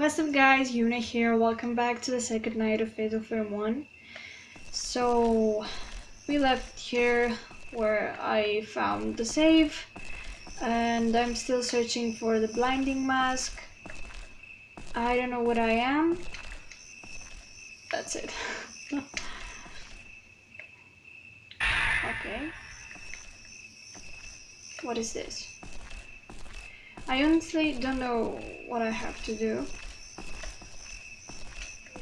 What's up guys, Yuna here, welcome back to the second night of Fatal Frame 1. So, we left here where I found the save, and I'm still searching for the blinding mask. I don't know what I am. That's it. okay. What is this? I honestly don't know what I have to do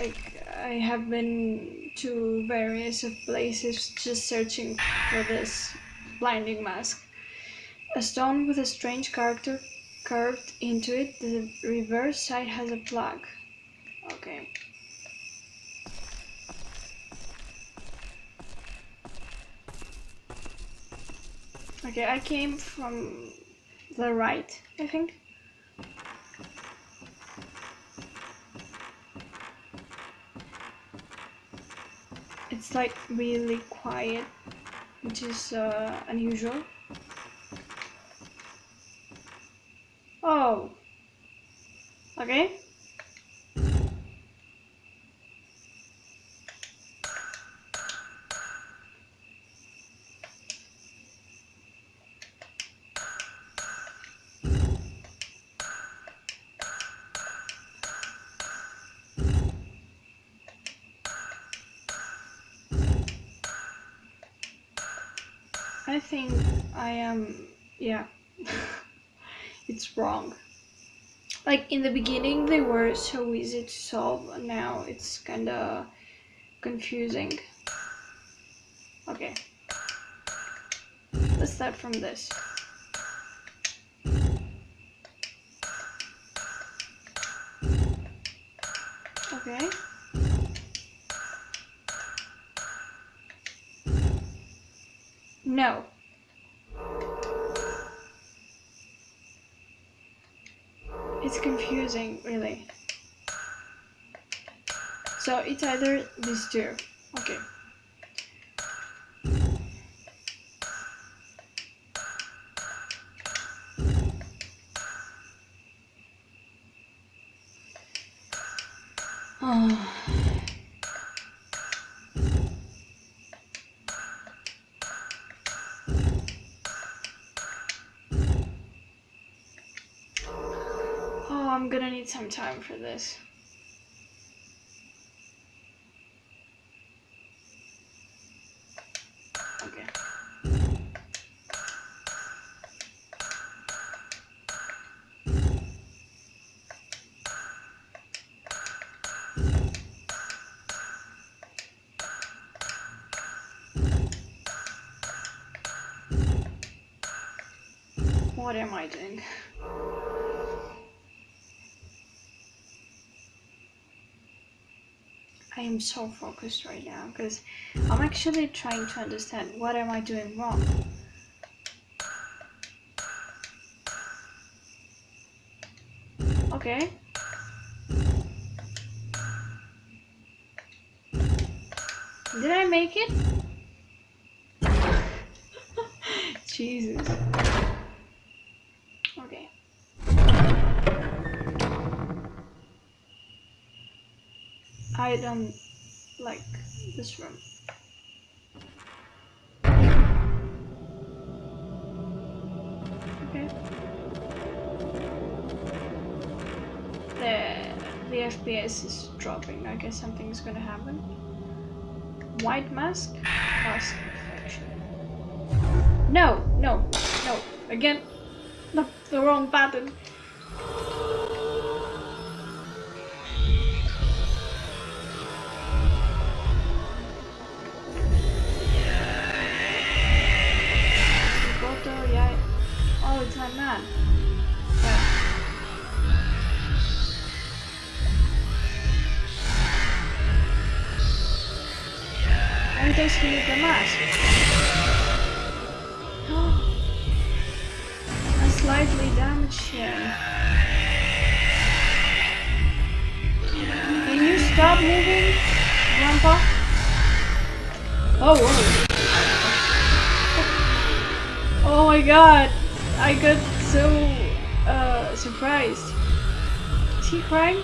like I have been to various places just searching for this blinding mask. A stone with a strange character curved into it. The reverse side has a plug. Okay. Okay, I came from the right, I think. It's like really quiet, which is uh, unusual. Oh, okay. I think I am, yeah, it's wrong. Like in the beginning they were so easy to solve, now it's kinda confusing. Okay, let's start from this. Okay. No. It's confusing, really. So it's either these two. Okay. I'm gonna need some time for this. Okay. What am I doing? I am so focused right now because I'm actually trying to understand what am I doing wrong. Okay. Did I make it? Jesus. I don't like this room. Okay. The, the FPS is dropping. I guess something's gonna happen. White mask? Mask infection. No, no, no. Again. No, the wrong button. Basically the mask. A slightly damaged him. Can you stop moving, Grandpa? Oh, whoa. Oh my god. I got so uh, surprised. Is he crying?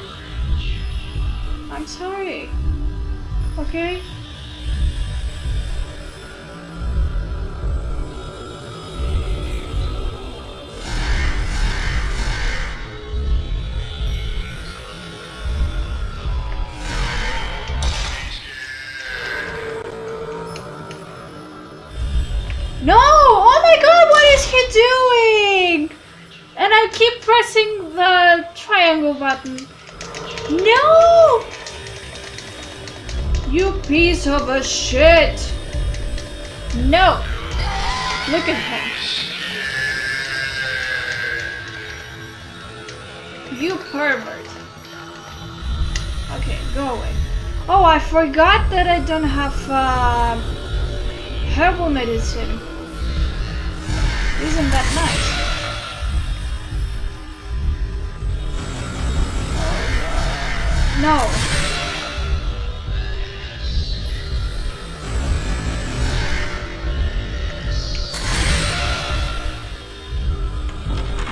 I'm sorry. Okay? No! Oh my god, what is he doing? And I keep pressing the triangle button. No! You piece of a shit! No! Look at him. You pervert. Okay, go away. Oh, I forgot that I don't have uh, herbal medicine. Isn't that nice? No.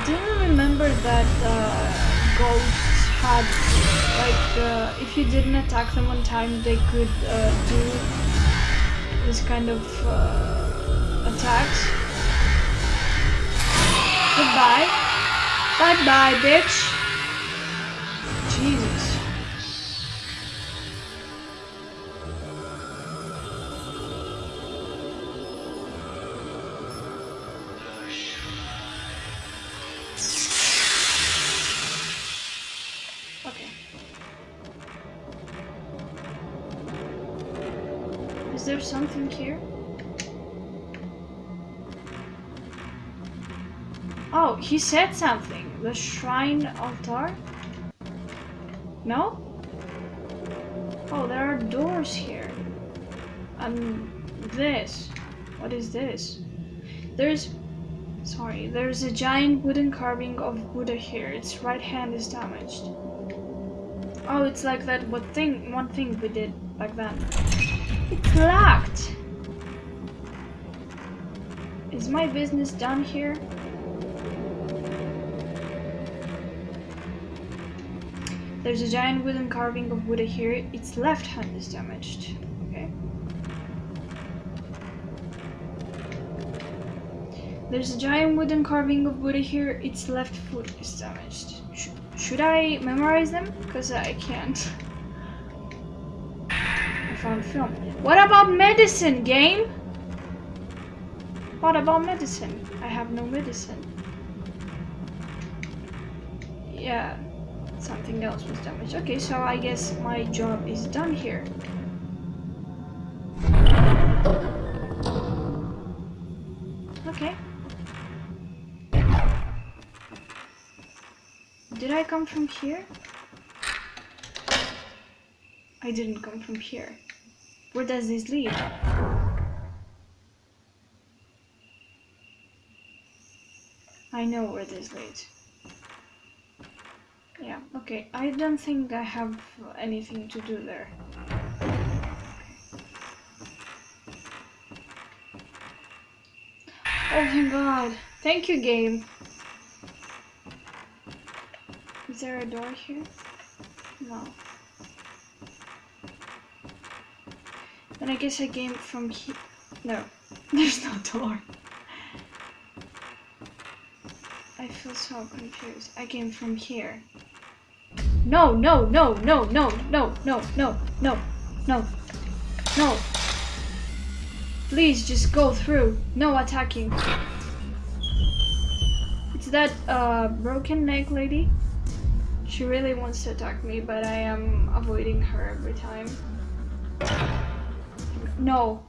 Do you remember that uh, ghosts had, like, uh, if you didn't attack them on time, they could uh, do this kind of uh, attacks? Goodbye. Bye bye, bitch. Something here? Oh, he said something. The shrine altar? No? Oh, there are doors here. And this. What is this? There's. Sorry, there's a giant wooden carving of Buddha here. Its right hand is damaged. Oh, it's like that what thing one thing we did back then. It's locked! Is my business done here? There's a giant wooden carving of Buddha here. Its left hand is damaged. Okay. There's a giant wooden carving of Buddha here. Its left foot is damaged. Sh should I memorize them? Because I can't. Film. What about medicine, game? What about medicine? I have no medicine. Yeah, something else was damaged. Okay, so I guess my job is done here. Okay. Did I come from here? I didn't come from here. Where does this lead? I know where this leads. Yeah, okay. I don't think I have anything to do there. Oh my god. Thank you, game. Is there a door here? No. Then I guess I came from here. No, there's no door. I feel so confused. I came from here. No, no, no, no, no, no, no, no, no, no, no. Please just go through. No attacking. It's that uh, broken neck lady. She really wants to attack me, but I am avoiding her every time. No.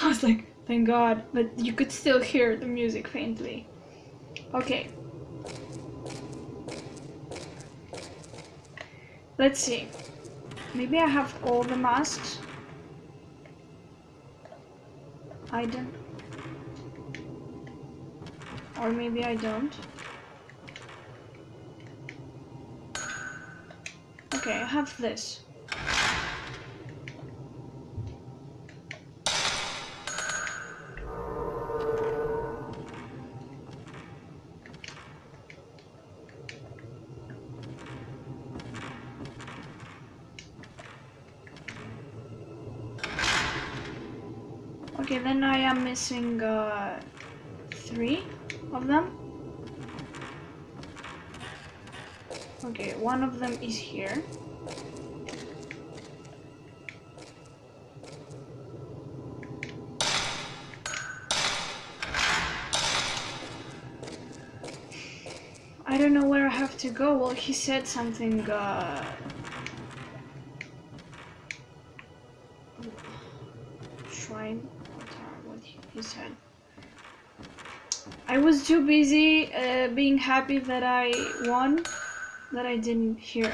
I was like, thank God, but you could still hear the music faintly. Okay. Let's see. Maybe I have all the masks. I don't. Or maybe I don't. Okay, I have this. Okay, then I am missing uh, three of them. Okay, one of them is here. I don't know where I have to go. Well, he said something, uh... Shrine? What he said. I was too busy uh, being happy that I won that I didn't hear.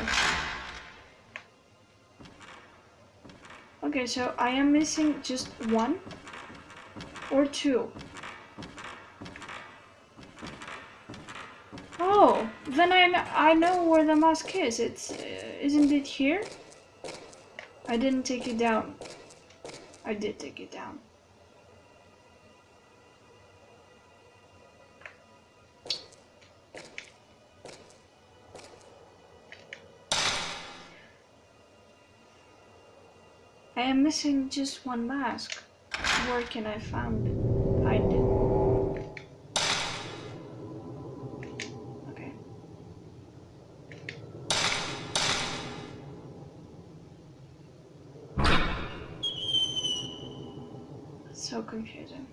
Okay, so I am missing just one or two. Oh, then I, I know where the mask is. It's, uh, isn't it here? I didn't take it down. I did take it down. I am missing just one mask. Where can I find find it? Okay. So confusing.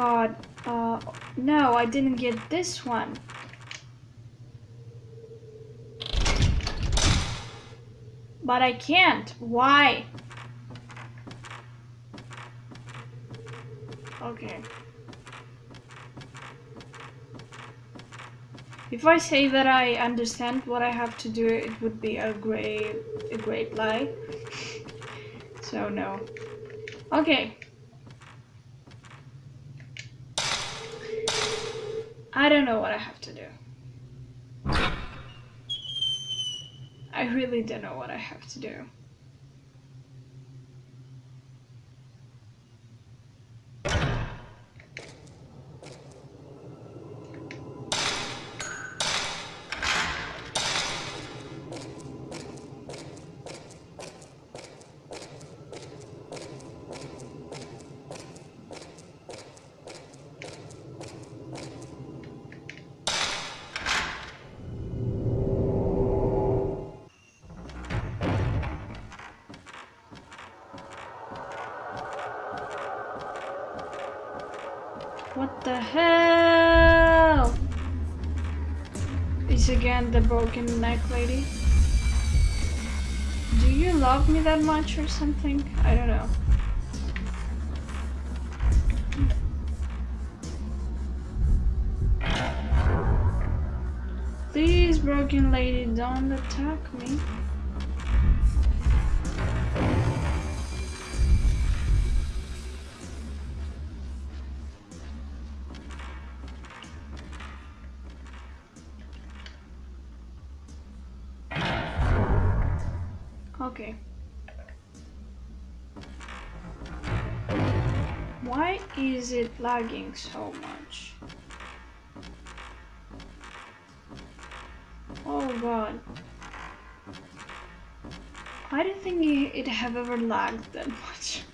I got, uh, no, I didn't get this one. But I can't. Why? Okay. If I say that I understand what I have to do, it would be a great, a great lie. so no. Okay. I don't know what I have to do. I really don't know what I have to do. Again the broken neck lady? Do you love me that much or something? I don't know. Please, broken lady, don't attack me. Lagging so much? Oh god. I don't think it have ever lagged that much.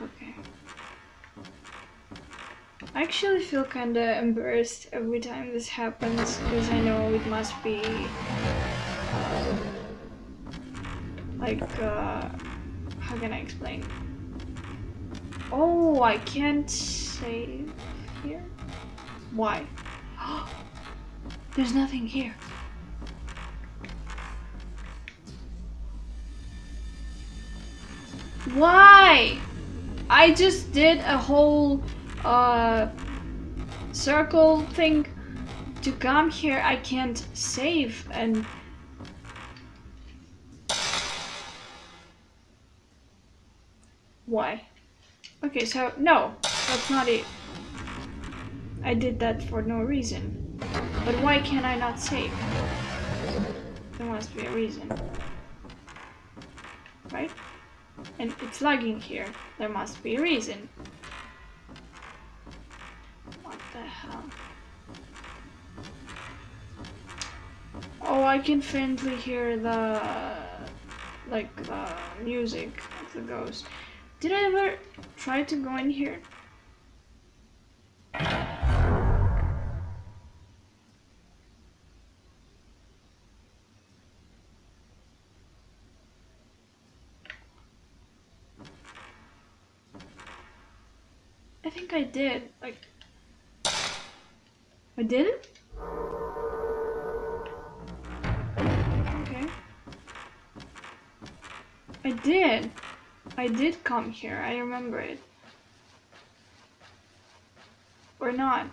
Okay. I actually feel kinda embarrassed every time this happens because I know it must be uh, like uh, how can I explain? Oh, I can't save here. Why? There's nothing here. Why? I just did a whole uh, circle thing to come here. I can't save and why? Okay, so no, that's not it. I did that for no reason. But why can I not save? There must be a reason. right? And it's lagging here. There must be a reason. What the hell? Oh, I can faintly hear the like the music of the ghost. Did I ever try to go in here? I think I did. Like, I did it? Okay. I did. I did come here. I remember it. Or not.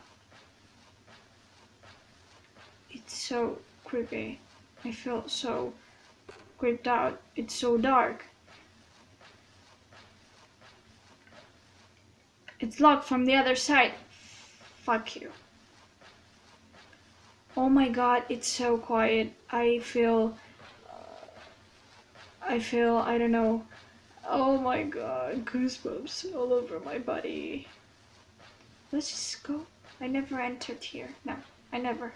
It's so creepy. I feel so creeped out. It's so dark. It's locked from the other side. Fuck you. Oh my god, it's so quiet. I feel. I feel, I don't know. Oh my god, goosebumps all over my body. Let's just go. I never entered here. No, I never.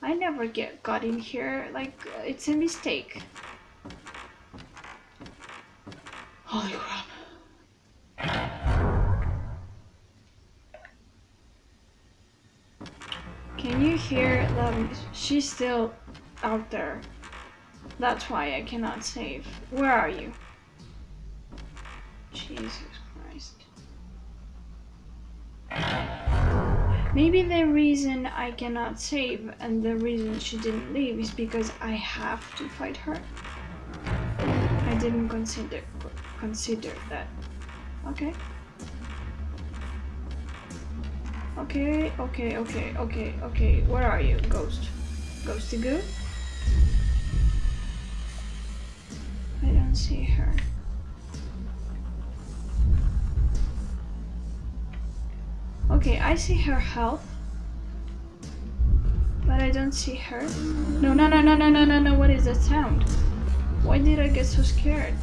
I never get got in here. Like, it's a mistake. Holy crap. Can you hear them? She's still out there. That's why I cannot save. Where are you? Jesus Christ. Maybe the reason I cannot save and the reason she didn't leave is because I have to fight her. I didn't consider consider that. Okay. Okay, okay, okay, okay, okay. Where are you, ghost? Ghosty goo? I don't see her. Okay, I see her health. But I don't see her. No, no, no, no, no, no, no, no. What is that sound? Why did I get so scared?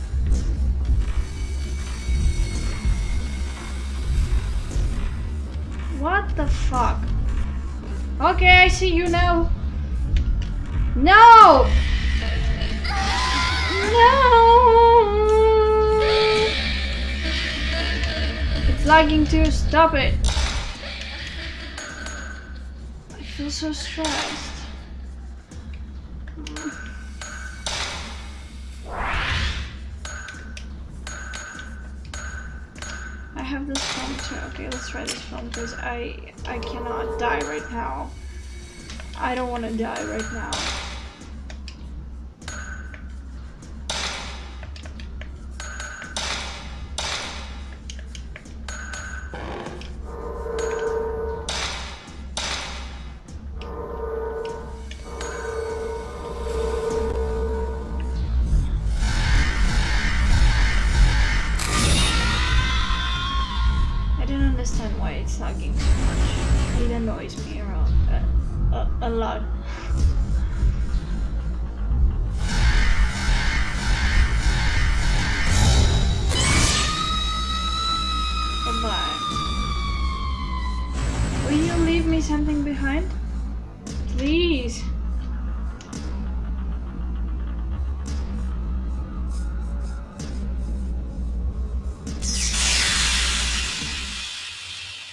What the fuck? Okay, I see you now. No! No! It's lagging too. Stop it. I feel so stressed. I have this phone too. Okay, let's try this phone because I I cannot die right now. I don't want to die right now.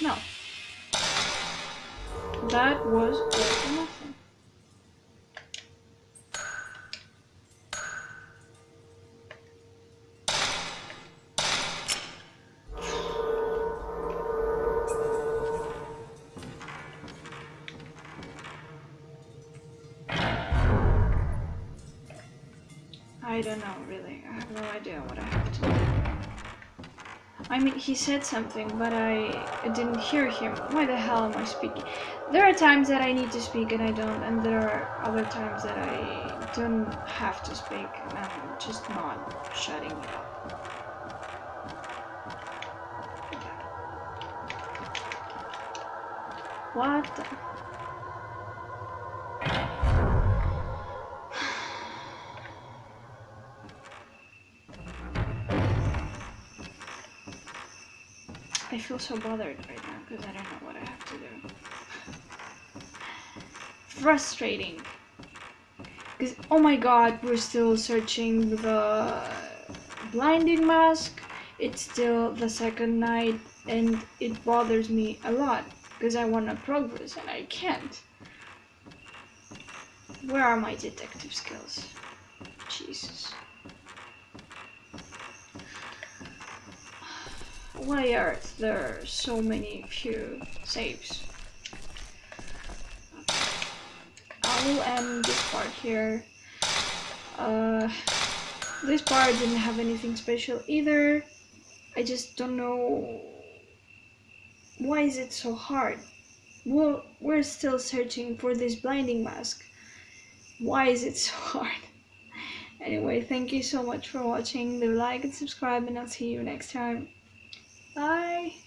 No. That was nothing. He said something, but I didn't hear him. Why the hell am I speaking? There are times that I need to speak and I don't, and there are other times that I don't have to speak and I'm just not shutting it up. What feel so bothered right now because I don't know what I have to do. Frustrating. Because, oh my god, we're still searching the blinding mask. It's still the second night and it bothers me a lot because I want to progress and I can't. Where are my detective skills? Jesus. Why are there so many few saves? I will end this part here. Uh, this part didn't have anything special either. I just don't know why is it so hard. Well, we're still searching for this blinding mask. Why is it so hard? Anyway, thank you so much for watching. A like and subscribe and I'll see you next time. Bye!